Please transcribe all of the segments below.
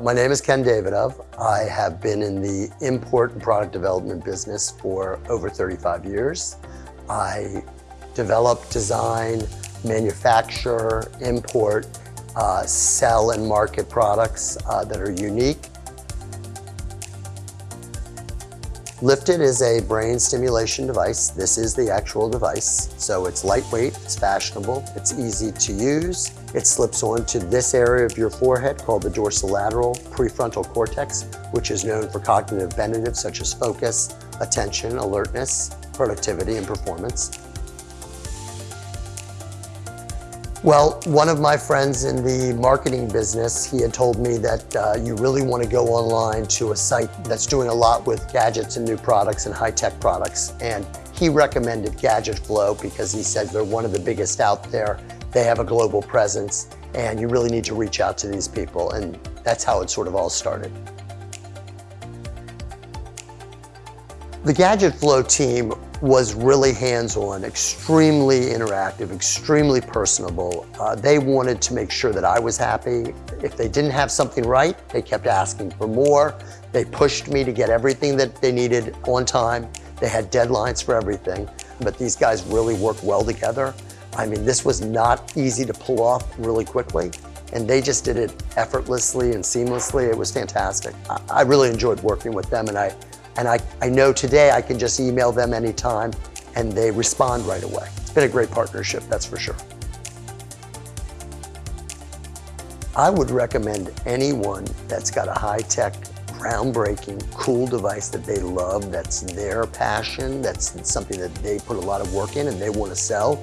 My name is Ken Davidov. I have been in the import and product development business for over 35 years. I develop, design, manufacture, import, uh, sell and market products uh, that are unique Lifted is a brain stimulation device. This is the actual device. So it's lightweight, it's fashionable, it's easy to use. It slips onto this area of your forehead called the dorsolateral prefrontal cortex, which is known for cognitive benefits such as focus, attention, alertness, productivity, and performance. Well, one of my friends in the marketing business, he had told me that uh, you really want to go online to a site that's doing a lot with gadgets and new products and high-tech products. And he recommended Gadget Flow because he said they're one of the biggest out there. They have a global presence and you really need to reach out to these people. And that's how it sort of all started. The Gadget Flow team was really hands-on, extremely interactive, extremely personable. Uh, they wanted to make sure that I was happy. If they didn't have something right, they kept asking for more. They pushed me to get everything that they needed on time. They had deadlines for everything, but these guys really worked well together. I mean, this was not easy to pull off really quickly, and they just did it effortlessly and seamlessly. It was fantastic. I, I really enjoyed working with them, and I and I, I know today I can just email them anytime and they respond right away. It's been a great partnership, that's for sure. I would recommend anyone that's got a high-tech, groundbreaking, cool device that they love, that's their passion, that's something that they put a lot of work in and they want to sell.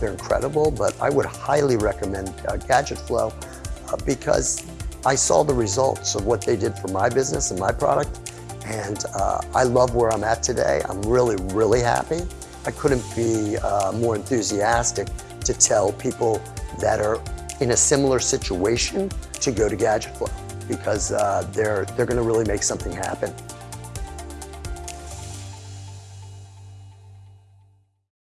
They're incredible, but I would highly recommend uh, Gadget Flow uh, because I saw the results of what they did for my business and my product and uh, I love where I'm at today. I'm really, really happy. I couldn't be uh, more enthusiastic to tell people that are in a similar situation to go to Gadget Flow because uh, they're, they're gonna really make something happen.